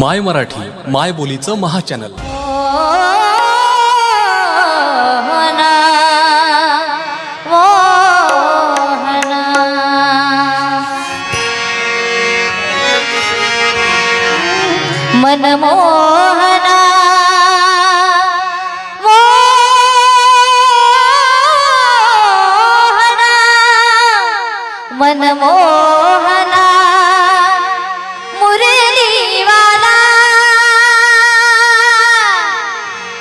माय मराठी माय बोलीचं महाचॅनल. Mohana मनमोहना Mohana मनमोहना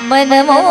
mình muốn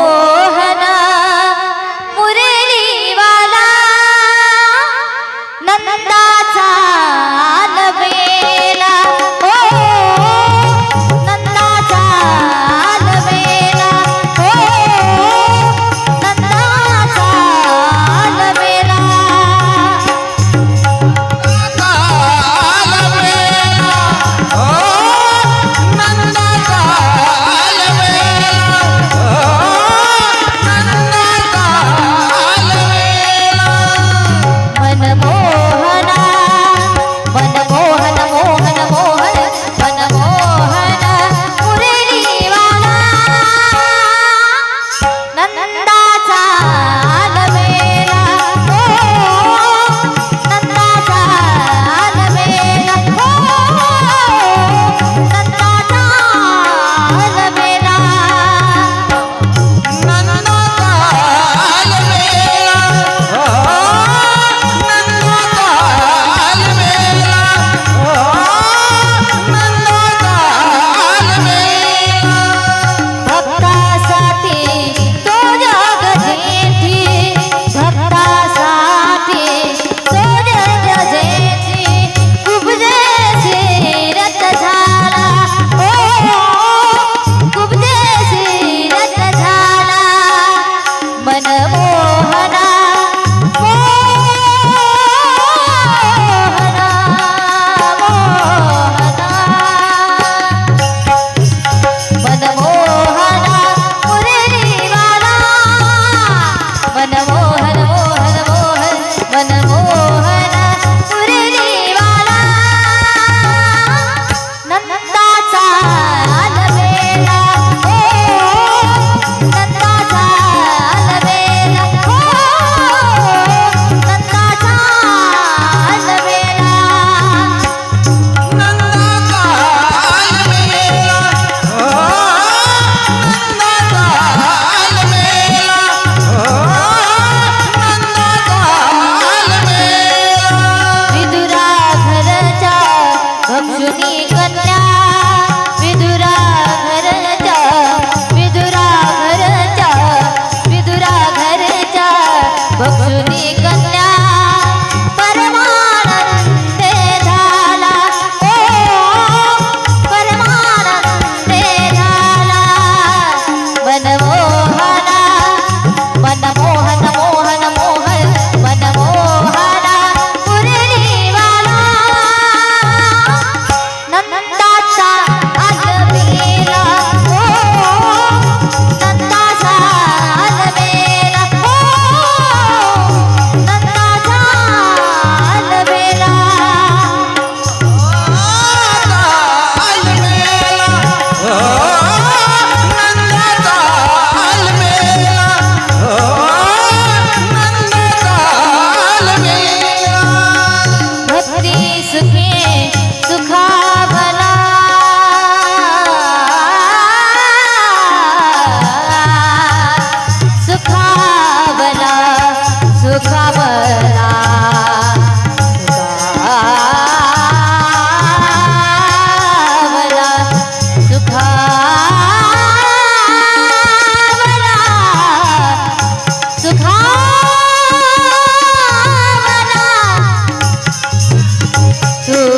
अंजुनी कथा 这